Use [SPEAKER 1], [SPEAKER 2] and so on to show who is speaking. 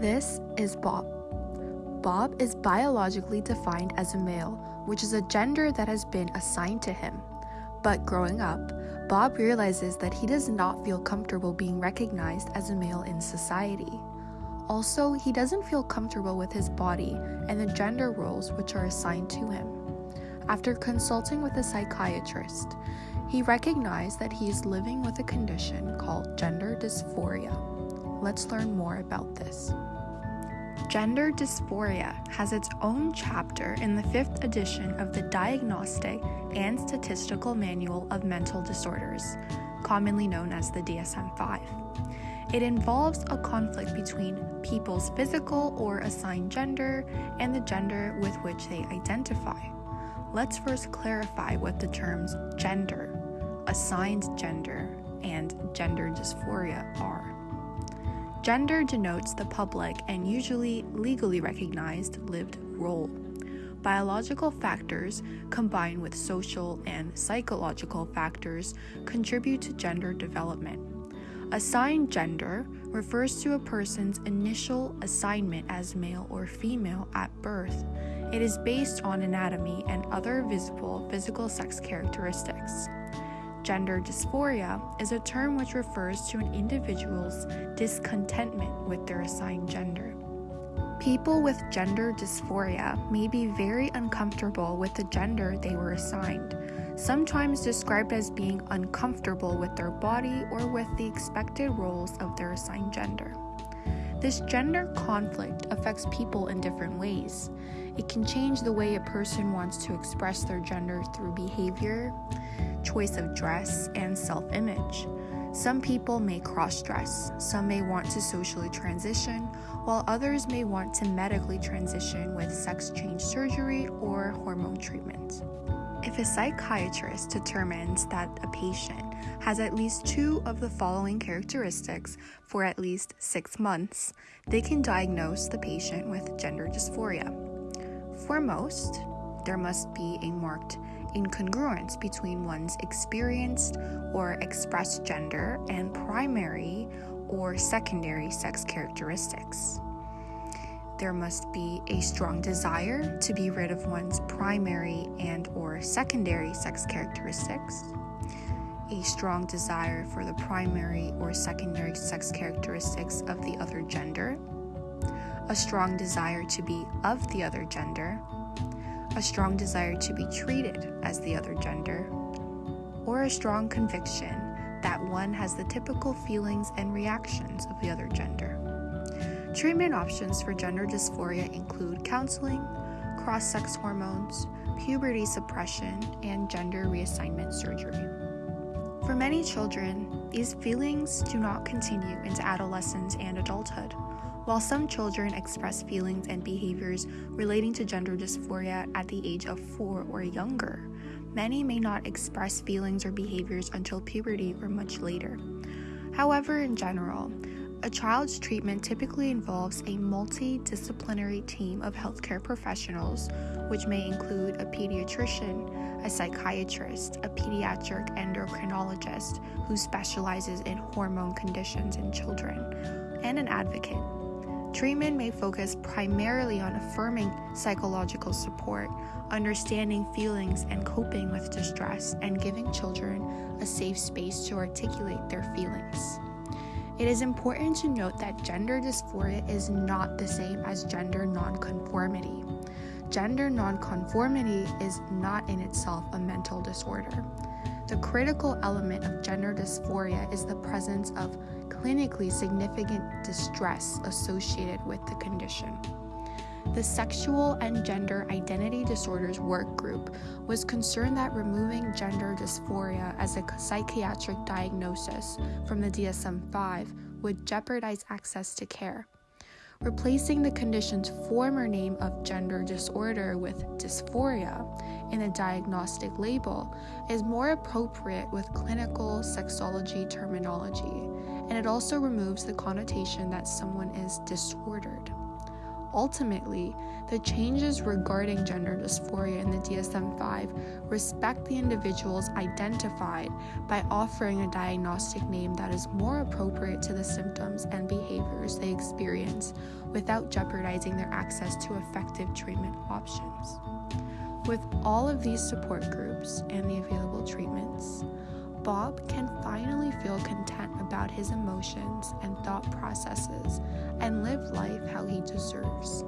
[SPEAKER 1] This is Bob. Bob is biologically defined as a male, which is a gender that has been assigned to him. But growing up, Bob realizes that he does not feel comfortable being recognized as a male in society. Also, he doesn't feel comfortable with his body and the gender roles which are assigned to him. After consulting with a psychiatrist, he recognized that he is living with a condition called gender dysphoria. Let's learn more about this. Gender dysphoria has its own chapter in the fifth edition of the Diagnostic and Statistical Manual of Mental Disorders, commonly known as the DSM 5. It involves a conflict between people's physical or assigned gender and the gender with which they identify. Let's first clarify what the terms gender, assigned gender, and gender dysphoria are. Gender denotes the public and usually legally recognized lived role. Biological factors combined with social and psychological factors contribute to gender development. Assigned gender refers to a person's initial assignment as male or female at birth. It is based on anatomy and other visible physical sex characteristics. Gender dysphoria is a term which refers to an individual's discontentment with their assigned gender. People with gender dysphoria may be very uncomfortable with the gender they were assigned sometimes described as being uncomfortable with their body or with the expected roles of their assigned gender. This gender conflict affects people in different ways. It can change the way a person wants to express their gender through behavior, choice of dress, and self image. Some people may cross dress, some may want to socially transition, while others may want to medically transition with sex change surgery or hormone treatment. If a psychiatrist determines that a patient has at least two of the following characteristics for at least six months, they can diagnose the patient with gender dysphoria. For most, there must be a marked incongruence between one's experienced or expressed gender and primary or secondary sex characteristics. There must be a strong desire to be rid of one's primary and or secondary sex characteristics, a strong desire for the primary or secondary sex characteristics of the other gender, a strong desire to be of the other gender, a strong desire to be treated as the other gender, or a strong conviction that one has the typical feelings and reactions of the other gender. Treatment options for gender dysphoria include counseling, cross sex hormones, puberty suppression, and gender reassignment surgery. For many children, these feelings do not continue into adolescence and adulthood. While some children express feelings and behaviors relating to gender dysphoria at the age of four or younger, many may not express feelings or behaviors until puberty or much later. However, in general, a child's treatment typically involves a multidisciplinary team of healthcare professionals, which may include a pediatrician, a psychiatrist, a pediatric endocrinologist who specializes in hormone conditions in children, and an advocate. Treatment may focus primarily on affirming psychological support, understanding feelings and coping with distress, and giving children a safe space to articulate their feelings. It is important to note that gender dysphoria is not the same as gender nonconformity. Gender nonconformity is not in itself a mental disorder. The critical element of gender dysphoria is the presence of clinically significant distress associated with the condition. The Sexual and Gender Identity Disorders Work Group was concerned that removing gender dysphoria as a psychiatric diagnosis from the DSM 5 would jeopardize access to care. Replacing the condition's former name of gender disorder with dysphoria in the diagnostic label is more appropriate with clinical sexology terminology, and it also removes the connotation that someone is disordered. Ultimately, the changes regarding gender dysphoria in the DSM 5 respect the individuals identified by offering a diagnostic name that is more appropriate to the symptoms and behaviors they experience without jeopardizing their access to effective treatment options. With all of these support groups and the available treatments, Bob can finally feel content about his emotions and thought processes and live life how he deserves.